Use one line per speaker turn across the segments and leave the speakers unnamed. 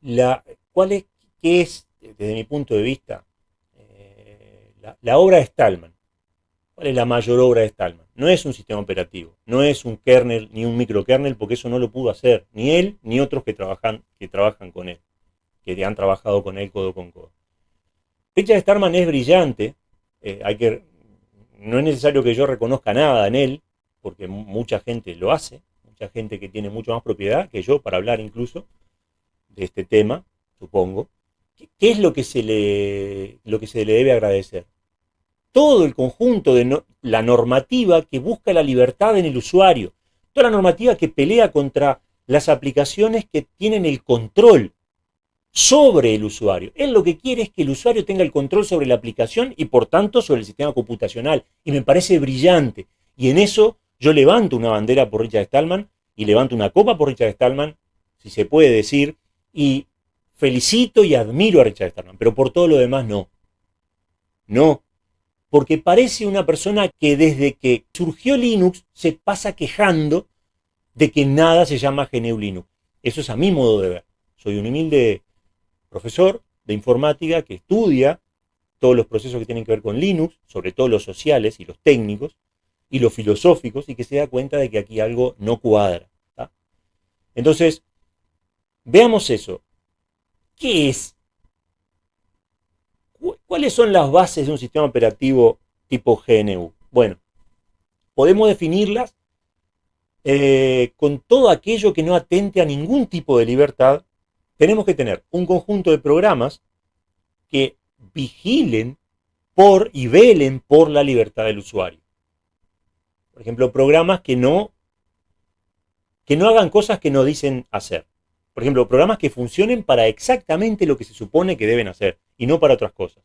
la, ¿cuál es, qué es, desde mi punto de vista, eh, la, obra de Stallman? ¿Cuál es la mayor obra de Stallman? No es un sistema operativo, no es un kernel ni un microkernel, porque eso no lo pudo hacer ni él ni otros que trabajan, que trabajan con él, que han trabajado con él codo con codo. Richard Stallman es brillante, eh, hay que, no es necesario que yo reconozca nada en él, porque mucha gente lo hace, mucha gente que tiene mucho más propiedad que yo para hablar incluso de este tema, supongo. ¿Qué es lo que se le, lo que se le debe agradecer? Todo el conjunto de la normativa que busca la libertad en el usuario, toda la normativa que pelea contra las aplicaciones que tienen el control sobre el usuario. Él lo que quiere es que el usuario tenga el control sobre la aplicación y por tanto sobre el sistema computacional. Y me parece brillante. Y en eso yo levanto una bandera por Richard Stallman y levanto una copa por Richard Stallman, si se puede decir, y felicito y admiro a Richard Stallman, pero por todo lo demás no. No, porque parece una persona que desde que surgió Linux se pasa quejando de que nada se llama GNU Linux. Eso es a mi modo de ver. Soy un humilde profesor de informática que estudia todos los procesos que tienen que ver con Linux, sobre todo los sociales y los técnicos, y los filosóficos, y que se da cuenta de que aquí algo no cuadra. Entonces, veamos eso. ¿Qué es? ¿Cuáles son las bases de un sistema operativo tipo GNU? Bueno, podemos definirlas eh, con todo aquello que no atente a ningún tipo de libertad. Tenemos que tener un conjunto de programas que vigilen por y velen por la libertad del usuario. Por ejemplo, programas que no, que no hagan cosas que no dicen hacer. Por ejemplo, programas que funcionen para exactamente lo que se supone que deben hacer y no para otras cosas.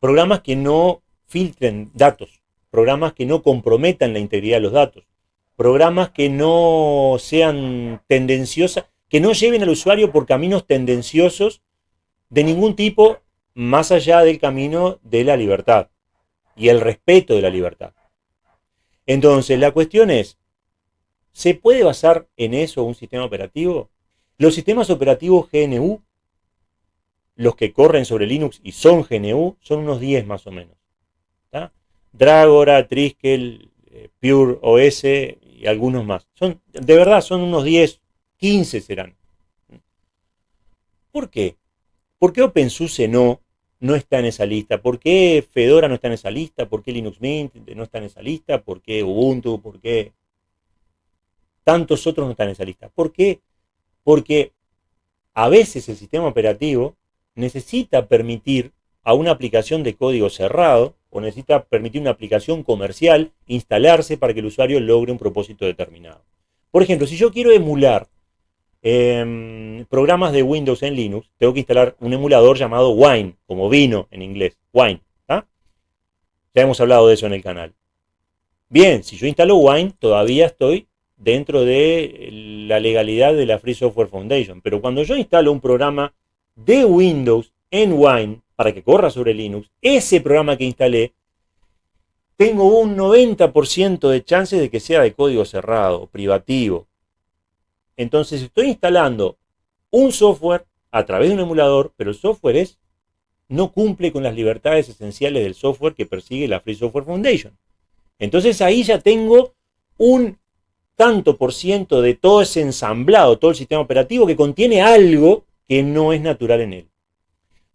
Programas que no filtren datos, programas que no comprometan la integridad de los datos, programas que no sean tendenciosas, que no lleven al usuario por caminos tendenciosos de ningún tipo más allá del camino de la libertad y el respeto de la libertad. Entonces, la cuestión es, ¿se puede basar en eso un sistema operativo? Los sistemas operativos GNU, los que corren sobre Linux y son GNU, son unos 10 más o menos. Dragora, Triskel, eh, Pure OS y algunos más. Son, de verdad, son unos 10, 15 serán. ¿Por qué? ¿Por qué OpenSUSE no, no está en esa lista? ¿Por qué Fedora no está en esa lista? ¿Por qué Linux Mint no está en esa lista? ¿Por qué Ubuntu? ¿Por qué tantos otros no están en esa lista? ¿Por qué porque a veces el sistema operativo necesita permitir a una aplicación de código cerrado o necesita permitir una aplicación comercial instalarse para que el usuario logre un propósito determinado. Por ejemplo, si yo quiero emular em, programas de Windows en Linux, tengo que instalar un emulador llamado Wine, como vino en inglés, Wine. Ya hemos hablado de eso en el canal. Bien, si yo instalo Wine, todavía estoy dentro de la legalidad de la Free Software Foundation. Pero cuando yo instalo un programa de Windows en Wine para que corra sobre Linux, ese programa que instalé, tengo un 90% de chances de que sea de código cerrado, privativo. Entonces estoy instalando un software a través de un emulador, pero el software es, no cumple con las libertades esenciales del software que persigue la Free Software Foundation. Entonces ahí ya tengo un tanto por ciento de todo ese ensamblado, todo el sistema operativo que contiene algo que no es natural en él.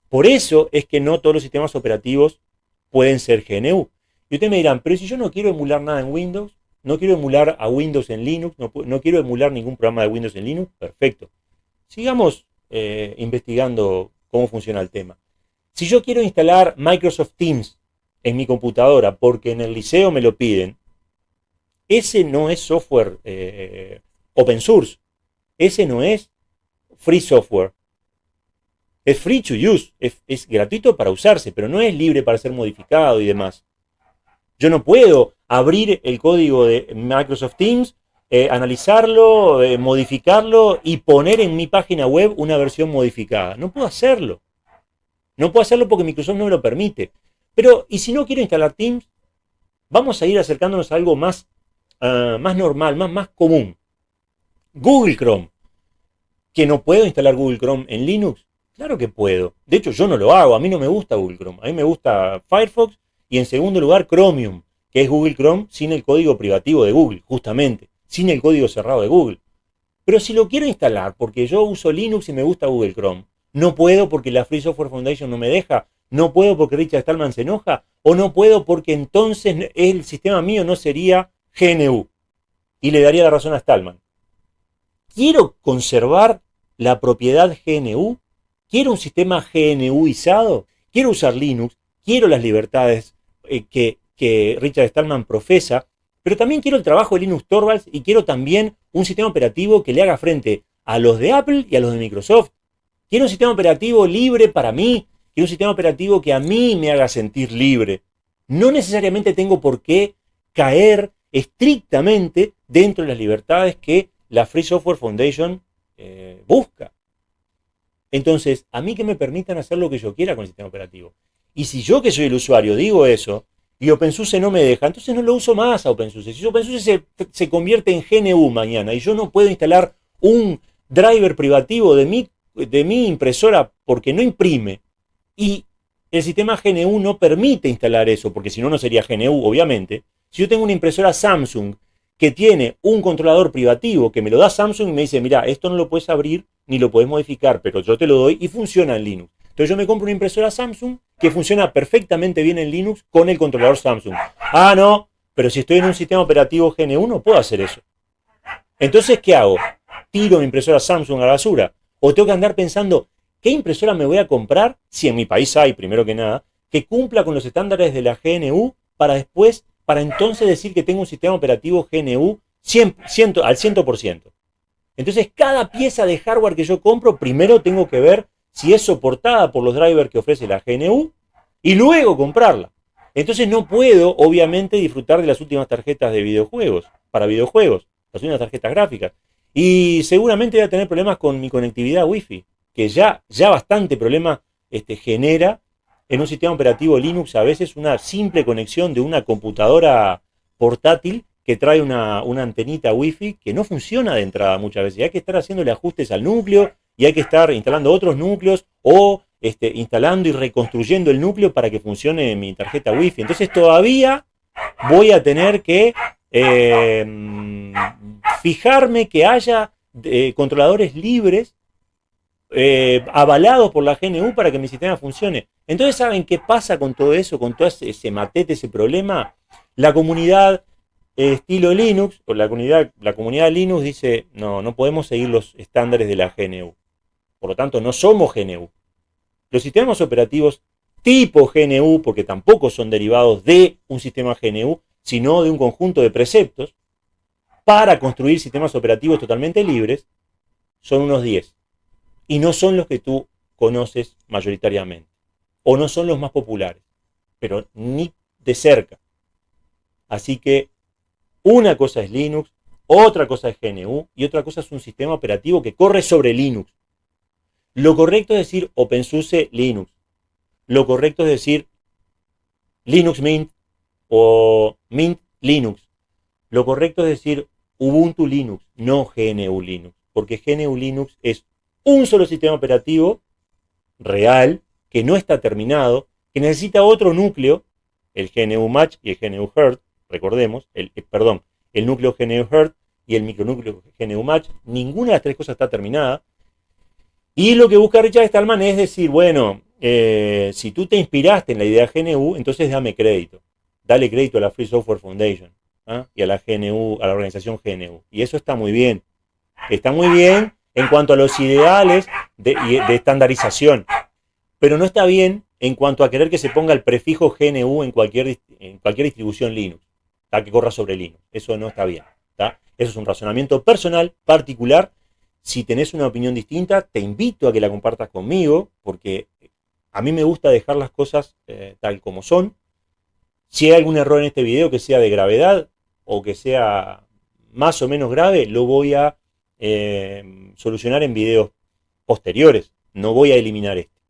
Por eso es que no todos los sistemas operativos pueden ser GNU. Y ustedes me dirán, pero si yo no quiero emular nada en Windows, no quiero emular a Windows en Linux, no, quiero emular ningún programa de Windows en Linux, perfecto. Sigamos eh, investigando cómo funciona el tema. Si yo quiero instalar Microsoft Teams en mi computadora porque en el liceo me lo piden, ese no es software eh, open source. Ese no es free software. Es free to use, es, gratuito para usarse, pero no es libre para ser modificado y demás. Yo no puedo abrir el código de Microsoft Teams, eh, analizarlo, eh, modificarlo y poner en mi página web una versión modificada. No puedo hacerlo. No puedo hacerlo porque Microsoft no me lo permite. Pero, ¿y si no quiero instalar Teams? Vamos a ir acercándonos a algo más Ah, más normal, más, más común. Google Chrome. ¿Que no puedo instalar Google Chrome en Linux? Claro que puedo. De hecho, yo no lo hago. A mí no me gusta Google Chrome. A mí me gusta Firefox y en segundo lugar Chromium, que es Google Chrome sin el código privativo de Google, justamente, sin el código cerrado de Google. Pero si lo quiero instalar porque yo uso Linux y me gusta Google Chrome, no puedo porque la Free Software Foundation no me deja, no puedo porque Richard Stallman se enoja, o no puedo porque entonces el sistema mío no sería GNU. Y le daría la razón a Stallman. ¿Quiero conservar la propiedad GNU? ¿Quiero un sistema GNUizado? ¿Quiero usar Linux? ¿Quiero las libertades eh, que, que Richard Stallman profesa? Pero también quiero el trabajo de Linux Torvalds y quiero también un sistema operativo que le haga frente a los de Apple y a los de Microsoft. Quiero un sistema operativo libre para mí, quiero un sistema operativo que a mí me haga sentir libre. No necesariamente tengo por qué caer estrictamente dentro de las libertades que la Free Software Foundation eh, busca. Entonces, a mí que me permitan hacer lo que yo quiera con el sistema operativo. Y si yo que soy el usuario digo eso, y OpenSUSE no me deja, entonces no lo uso más a OpenSUSE. Si OpenSUSE se, convierte en GNU mañana y yo no puedo instalar un driver privativo de mi, de mi impresora porque no imprime, y el sistema GNU no permite instalar eso, porque si no, no sería GNU, obviamente. Si yo tengo una impresora Samsung que tiene un controlador privativo que me lo da Samsung y me dice, mira, esto no lo puedes abrir ni lo puedes modificar, pero yo te lo doy y funciona en Linux. Entonces yo me compro una impresora Samsung que funciona perfectamente bien en Linux con el controlador Samsung. Ah, no, pero si estoy en un sistema operativo GNU no puedo hacer eso. Entonces, ¿qué hago? ¿Tiro mi impresora Samsung a la basura? ¿O tengo que andar pensando, ¿qué impresora me voy a comprar? Si en mi país hay, primero que nada, que cumpla con los estándares de la GNU para después para entonces decir que tengo un sistema operativo GNU al 100%. Entonces, cada pieza de hardware que yo compro, primero tengo que ver si es soportada por los drivers que ofrece la GNU y luego comprarla. Entonces no puedo, obviamente, disfrutar de las últimas tarjetas de videojuegos, para videojuegos, las últimas tarjetas gráficas. Y seguramente voy a tener problemas con mi conectividad Wi-Fi, que ya, ya bastante problema este, genera en un sistema operativo Linux a veces una simple conexión de una computadora portátil que trae una, antenita Wi-Fi que no funciona de entrada muchas veces. hay que estar haciéndole ajustes al núcleo y hay que estar instalando otros núcleos o este, instalando y reconstruyendo el núcleo para que funcione mi tarjeta Wi-Fi. Entonces todavía voy a tener que eh, fijarme que haya eh, controladores libres eh, avalado por la GNU para que mi sistema funcione. Entonces, ¿saben qué pasa con todo eso, con todo ese, matete, ese problema? La comunidad eh, estilo Linux, o la comunidad, la comunidad Linux dice, no, no podemos seguir los estándares de la GNU. Por lo tanto, no somos GNU. Los sistemas operativos tipo GNU, porque tampoco son derivados de un sistema GNU, sino de un conjunto de preceptos, para construir sistemas operativos totalmente libres, son unos 10 y no son los que tú conoces mayoritariamente, o no son los más populares, pero ni de cerca. Así que una cosa es Linux, otra cosa es GNU y otra cosa es un sistema operativo que corre sobre Linux. Lo correcto es decir OpenSUSE Linux. Lo correcto es decir Linux Mint o Mint Linux. Lo correcto es decir Ubuntu Linux, no GNU Linux, porque GNU Linux es un solo sistema operativo real, que no está terminado, que necesita otro núcleo, el GNU Match y el GNU Heart, recordemos, el, eh, perdón, el núcleo GNU Heart y el micronúcleo GNU Match, ninguna de las tres cosas está terminada. Y lo que busca Richard Stallman es decir, bueno, eh, si tú te inspiraste en la idea GNU, entonces dame crédito. Dale crédito a la Free Software Foundation ¿ah? y a la GNU, a la organización GNU. Y eso está muy bien. Está muy bien en cuanto a los ideales de, estandarización. Pero no está bien en cuanto a querer que se ponga el prefijo GNU en cualquier, en cualquier distribución Linux, que corra sobre Linux. Eso no está bien. Eso es un razonamiento personal, particular. Si tenés una opinión distinta, te invito a que la compartas conmigo, porque a mí me gusta dejar las cosas eh, tal como son. Si hay algún error en este video que sea de gravedad o que sea más o menos grave, lo voy a eh, solucionar en videos posteriores. No voy a eliminar este.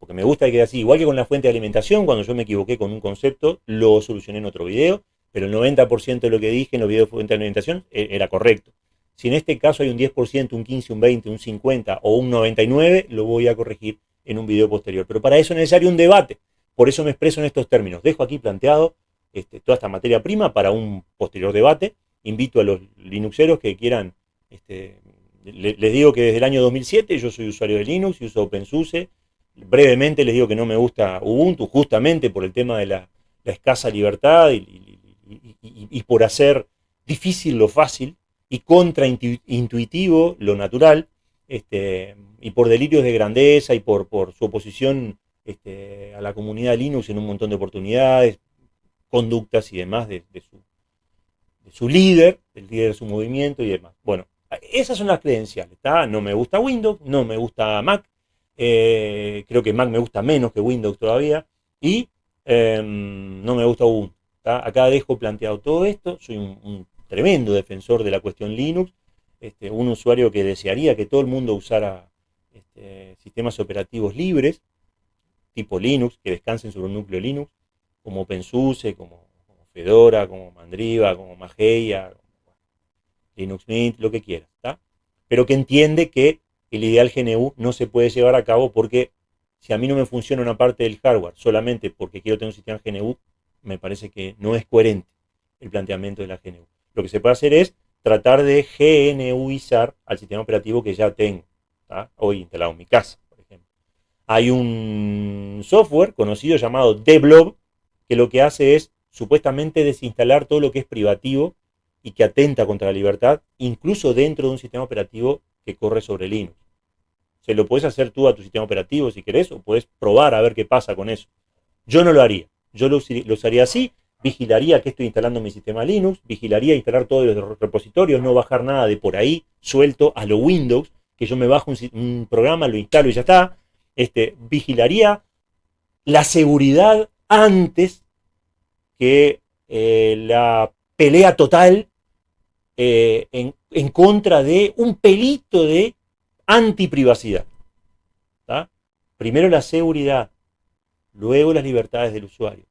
Porque me gusta que quede así. Igual que con la fuente de alimentación, cuando yo me equivoqué con un concepto, lo solucioné en otro video. Pero el 90% de lo que dije en los videos de fuente de alimentación eh, era correcto. Si en este caso hay un 10%, un 15, un 20, un 50 o un 99, lo voy a corregir en un video posterior. Pero para eso es necesario un debate. Por eso me expreso en estos términos. Dejo aquí planteado este, toda esta materia prima para un posterior debate. Invito a los Linuxeros que quieran, este, les digo que desde el año 2007 yo soy usuario de Linux y uso OpenSUSE. Brevemente les digo que no me gusta Ubuntu justamente por el tema de la, escasa libertad y, por hacer difícil lo fácil y contraintuitivo lo natural, este, y por delirios de grandeza y por, por su oposición este, a la comunidad Linux en un montón de oportunidades, conductas y demás de, su, de su líder, del líder de su movimiento y demás. Bueno, esas son las credenciales. No me gusta Windows, no me gusta Mac, eh, creo que Mac me gusta menos que Windows todavía, y em, no me gusta Ubuntu. Acá dejo planteado todo esto, soy un, tremendo defensor de la cuestión Linux, este, un usuario que desearía que todo el mundo usara este, sistemas operativos libres, tipo Linux, que descansen sobre un núcleo Linux, como OpenSUSE, como, Fedora, como Mandriva, como Mageia, Linux Mint, lo que quieras, Pero que entiende que el ideal GNU no se puede llevar a cabo porque si a mí no me funciona una parte del hardware solamente porque quiero tener un sistema GNU, me parece que no es coherente el planteamiento de la GNU. Lo que se puede hacer es tratar de GNUizar al sistema operativo que ya tengo, hoy instalado en mi casa, por ejemplo. Hay un software conocido llamado Deblob que lo que hace es supuestamente desinstalar todo lo que es privativo y que atenta contra la libertad, incluso dentro de un sistema operativo que corre sobre Linux. Se lo puedes hacer tú a tu sistema operativo si querés, o puedes probar a ver qué pasa con eso. Yo no lo haría. Yo lo, usaría así, vigilaría que estoy instalando mi sistema Linux, vigilaría instalar todos los repositorios, no bajar nada de por ahí, suelto a lo Windows, que yo me bajo un, programa, lo instalo y ya está. Este, vigilaría la seguridad antes que eh, la pelea total eh, en, contra de un pelito de antiprivacidad. Primero la seguridad, luego las libertades del usuario.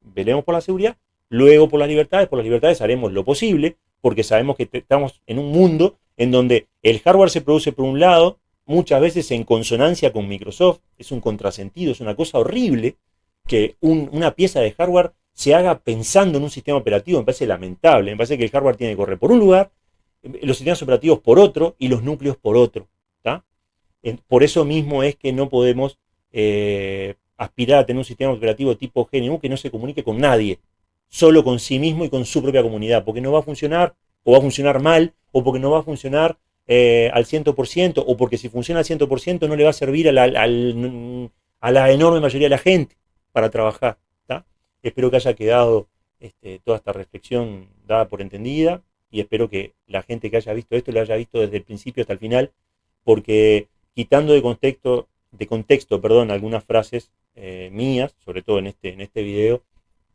Veremos por la seguridad, luego por las libertades. Por las libertades haremos lo posible, porque sabemos que estamos en un mundo en donde el hardware se produce por un lado, muchas veces en consonancia con Microsoft, es un contrasentido, es una cosa horrible que una pieza de hardware se haga pensando en un sistema operativo, me parece lamentable, me parece que el hardware tiene que correr por un lugar, los sistemas operativos por otro y los núcleos por otro. Por eso mismo es que no podemos eh, aspirar a tener un sistema operativo tipo GNU que no se comunique con nadie, solo con sí mismo y con su propia comunidad, porque no va a funcionar, o va a funcionar mal, o porque no va a funcionar eh, al 100%, o porque si funciona al 100% no le va a servir a la, a la enorme mayoría de la gente para trabajar. Espero que haya quedado este, toda esta reflexión dada por entendida y espero que la gente que haya visto esto lo haya visto desde el principio hasta el final, porque quitando de contexto, de contexto perdón, algunas frases eh, mías, sobre todo en este, en este video,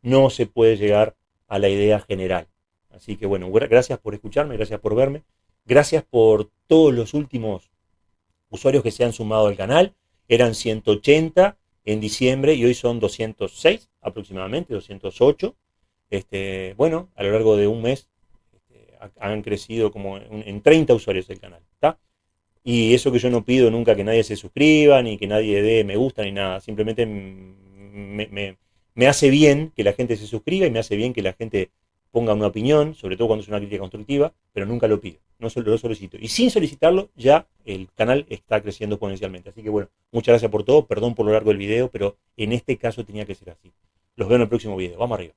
no se puede llegar a la idea general. Así que bueno, gracias por escucharme, gracias por verme, gracias por todos los últimos usuarios que se han sumado al canal. Eran 180 en diciembre y hoy son 206 aproximadamente, 208. Este, bueno, a lo largo de un mes este, han crecido como en, 30 usuarios el canal. Y eso que yo no pido nunca que nadie se suscriba, ni que nadie dé me gusta, ni nada. Simplemente me, me hace bien que la gente se suscriba y me hace bien que la gente ponga una opinión, sobre todo cuando es una crítica constructiva, pero nunca lo pido, no lo solicito. Y sin solicitarlo, ya el canal está creciendo exponencialmente. Así que bueno, muchas gracias por todo, perdón por lo largo del video, pero en este caso tenía que ser así. Los veo en el próximo video. Vamos arriba.